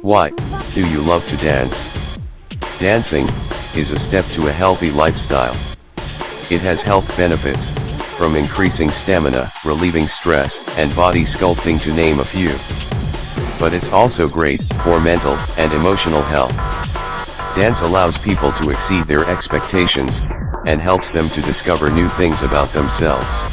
Why do you love to dance? Dancing is a step to a healthy lifestyle. It has health benefits, from increasing stamina, relieving stress, and body sculpting to name a few. But it's also great for mental and emotional health. Dance allows people to exceed their expectations, and helps them to discover new things about themselves.